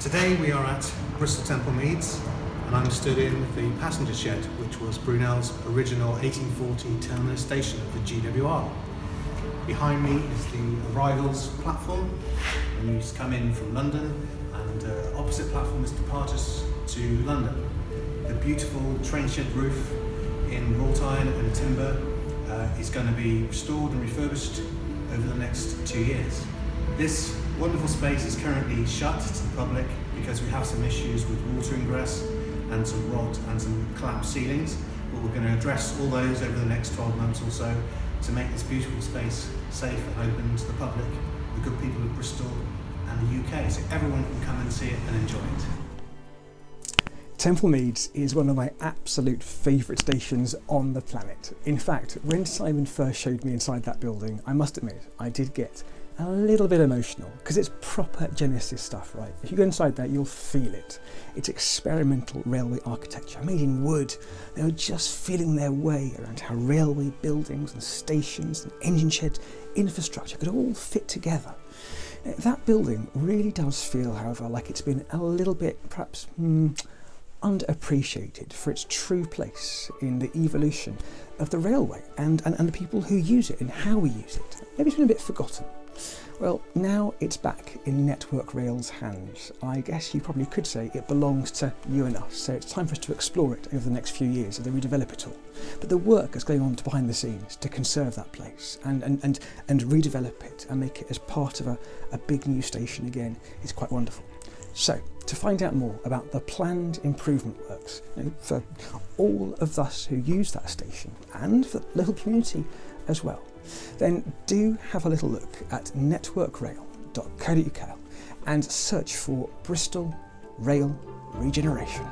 Today we are at Bristol Temple Meads and I'm stood in the passenger shed which was Brunel's original 1840 terminus station of the GWR. Behind me is the arrivals platform when you come in from London and uh, opposite platform is departures to London. The beautiful train shed roof in wrought iron and timber uh, is going to be restored and refurbished over the next two years. This wonderful space is currently shut to the public because we have some issues with water ingress and some rot and some collapsed ceilings but we're going to address all those over the next 12 months or so to make this beautiful space safe and open to the public, the good people of Bristol and the UK so everyone can come and see it and enjoy it. Temple Meads is one of my absolute favourite stations on the planet. In fact, when Simon first showed me inside that building, I must admit, I did get a little bit emotional because it's proper Genesis stuff, right? If you go inside there, you'll feel it. It's experimental railway architecture made in wood. They were just feeling their way around how railway buildings and stations and engine sheds, infrastructure could all fit together. That building really does feel, however, like it's been a little bit, perhaps, hmm, underappreciated for its true place in the evolution of the railway and, and, and the people who use it and how we use it. Maybe it's been a bit forgotten. Well, now it's back in Network Rail's hands. I guess you probably could say it belongs to you and us, so it's time for us to explore it over the next few years as they redevelop it all. But the work that's going on behind the scenes to conserve that place and, and, and, and redevelop it and make it as part of a, a big new station again is quite wonderful. So, to find out more about the planned improvement works you know, for all of us who use that station and for the local community as well, then do have a little look at networkrail.co.uk and search for Bristol Rail Regeneration.